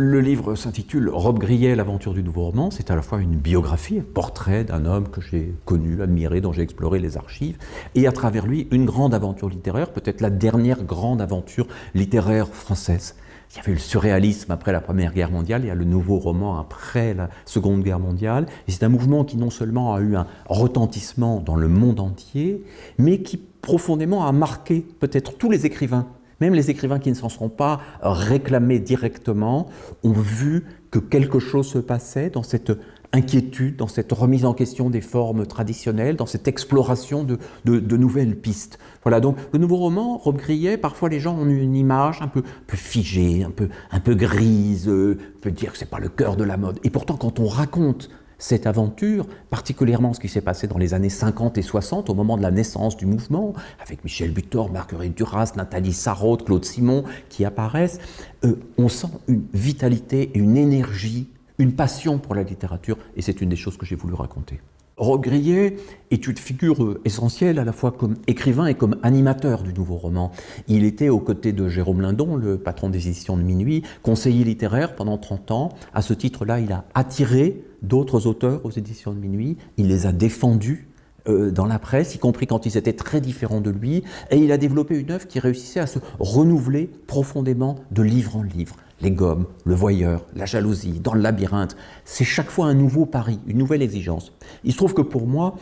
Le livre s'intitule Rob Grillet, l'aventure du nouveau roman. C'est à la fois une biographie, un portrait d'un homme que j'ai connu, admiré, dont j'ai exploré les archives, et à travers lui, une grande aventure littéraire, peut-être la dernière grande aventure littéraire française. Il y avait le surréalisme après la Première Guerre mondiale, il y a le nouveau roman après la Seconde Guerre mondiale. C'est un mouvement qui non seulement a eu un retentissement dans le monde entier, mais qui profondément a marqué peut-être tous les écrivains même les écrivains qui ne s'en sont pas réclamés directement ont vu que quelque chose se passait dans cette inquiétude, dans cette remise en question des formes traditionnelles, dans cette exploration de, nouvelles pistes. Voilà, donc le nouveau roman, Rob Grillet, parfois les gens ont une image un peu, peu figée, un peu, un peu grise, euh, on peut dire que c'est pas le cœur de la mode. Et pourtant, quand on raconte cette aventure, particulièrement ce qui s'est passé dans les années 50 et 60, au moment de la naissance du mouvement, avec Michel Butor, Marguerite Duras, Nathalie Sarraute, Claude Simon qui apparaissent, euh, on sent une vitalité une énergie, une passion pour la littérature, et c'est une des choses que j'ai voulu raconter. Rob Grillet est une figure essentielle à la fois comme écrivain et comme animateur du nouveau roman. Il était aux côtés de Jérôme Lindon, le patron des éditions de Minuit, conseiller littéraire pendant 30 ans. À ce titre-là, il a attiré d'autres auteurs aux éditions de Minuit, il les a défendus euh, dans la presse, y compris quand ils étaient très différents de lui, et il a développé une œuvre qui réussissait à se renouveler profondément de livre en livre les gommes, le voyeur, la jalousie, dans le labyrinthe. C'est chaque fois un nouveau pari, une nouvelle exigence. Il se trouve que pour moi,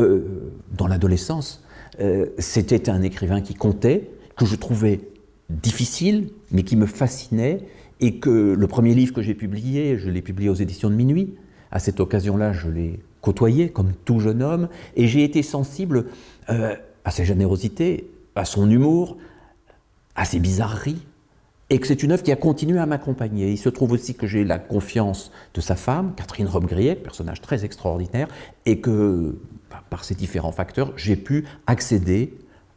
euh, dans l'adolescence, euh, c'était un écrivain qui comptait, que je trouvais difficile, mais qui me fascinait, et que le premier livre que j'ai publié, je l'ai publié aux éditions de Minuit. À cette occasion-là, je l'ai côtoyé comme tout jeune homme, et j'ai été sensible euh, à sa générosité, à son humour, à ses bizarreries, et que c'est une œuvre qui a continué à m'accompagner. Il se trouve aussi que j'ai la confiance de sa femme, Catherine Robbe-Grillet, personnage très extraordinaire, et que bah, par ces différents facteurs, j'ai pu accéder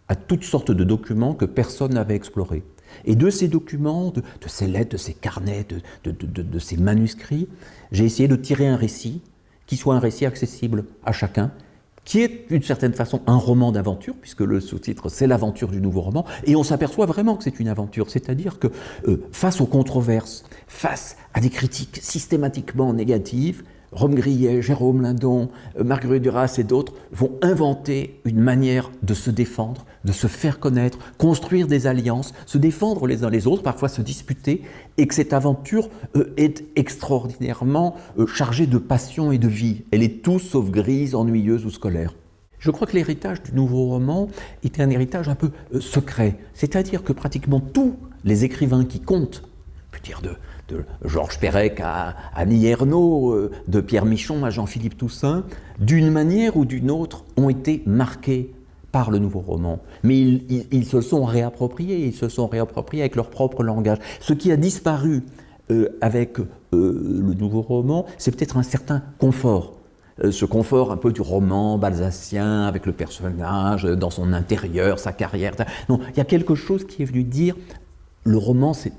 à toutes sortes de documents que personne n'avait explorés. Et de ces documents, de, ces lettres, de ces carnets, de, ces manuscrits, j'ai essayé de tirer un récit qui soit un récit accessible à chacun, qui est d'une certaine façon un roman d'aventure, puisque le sous-titre c'est l'aventure du nouveau roman, et on s'aperçoit vraiment que c'est une aventure, c'est-à-dire que euh, face aux controverses, face à des critiques systématiquement négatives, Rome Grillet, Jérôme Lindon, euh, Marguerite Duras et d'autres vont inventer une manière de se défendre, de se faire connaître, construire des alliances, se défendre les uns les autres, parfois se disputer, et que cette aventure euh, est extraordinairement euh, chargée de passion et de vie. Elle est tout sauf grise, ennuyeuse ou scolaire. Je crois que l'héritage du nouveau roman était un héritage un peu secret, c'est-à-dire que pratiquement tous les écrivains qui comptent, dire de, de Georges Perec à Annie Ernaux, euh, de Pierre Michon à Jean-Philippe Toussaint, d'une manière ou d'une autre, ont été marqués par le nouveau roman. Mais ils, se sont réappropriés, ils se sont réappropriés avec leur propre langage. Ce qui a disparu euh, avec euh, le nouveau roman, c'est peut-être un certain confort. ce confort un peu du roman balsacien, avec le personnage dans son intérieur, sa carrière. Non, il y a quelque chose qui est venu dire, le roman, c'est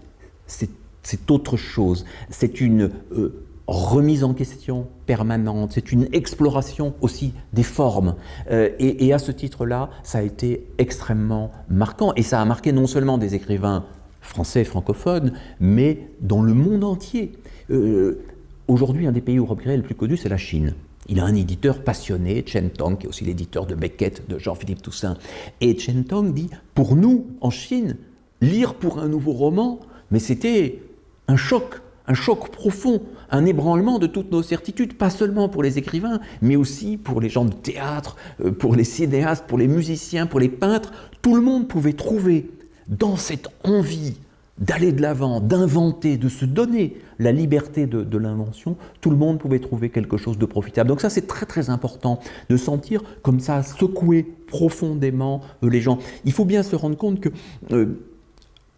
c'est autre chose. C'est une euh, remise en question permanente, c'est une exploration aussi des formes. Euh, et, à ce titre-là, ça a été extrêmement marquant. Et ça a marqué non seulement des écrivains français francophones, mais dans le monde entier. Euh, aujourd'hui, un des pays où Rob Gray est le plus connu, c'est la Chine. Il a un éditeur passionné, Chen Tong, qui est aussi l'éditeur de Beckett, de Jean-Philippe Toussaint. Et Chen Tong dit, pour nous, en Chine, lire pour un nouveau roman, mais c'était un choc, un choc profond, un ébranlement de toutes nos certitudes, pas seulement pour les écrivains, mais aussi pour les gens de théâtre, euh, pour les cinéastes, pour les musiciens, pour les peintres. Tout le monde pouvait trouver dans cette envie d'aller de l'avant, d'inventer, de se donner la liberté de, l'invention, tout le monde pouvait trouver quelque chose de profitable. Donc ça, c'est très très important de sentir comme ça secouer profondément euh, les gens. Il faut bien se rendre compte que euh,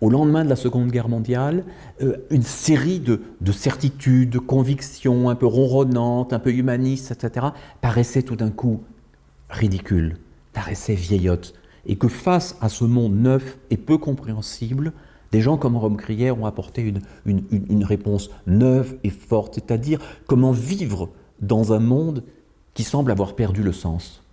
au lendemain de la Seconde Guerre mondiale, euh, une série de, certitudes, de convictions un peu ronronnantes, un peu humanistes, etc., paraissaient tout d'un coup ridicules, paraissaient vieillottes, et que face à ce monde neuf et peu compréhensible, des gens comme Rome Crière ont apporté une réponse neuve et forte, c'est-à-dire comment vivre dans un monde qui semble avoir perdu le sens.